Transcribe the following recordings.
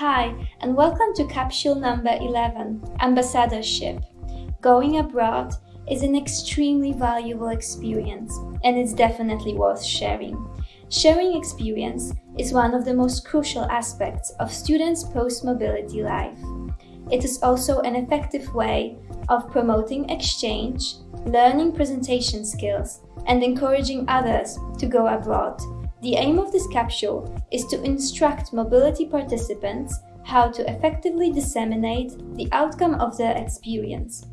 Hi, and welcome to capsule number 11 Ambassadorship. Going abroad is an extremely valuable experience, and it's definitely worth sharing. Sharing experience is one of the most crucial aspects of students' post mobility life. It is also an effective way of promoting exchange, learning presentation skills, and encouraging others to go abroad. The aim of this capsule is to instruct mobility participants how to effectively disseminate the outcome of their experience.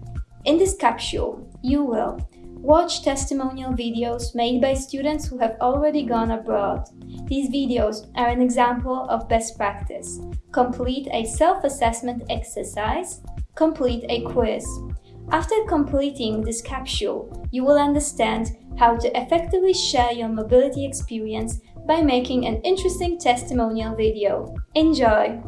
In this capsule, you will watch testimonial videos made by students who have already gone abroad. These videos are an example of best practice. Complete a self-assessment exercise. Complete a quiz. After completing this capsule, you will understand how to effectively share your mobility experience by making an interesting testimonial video. Enjoy!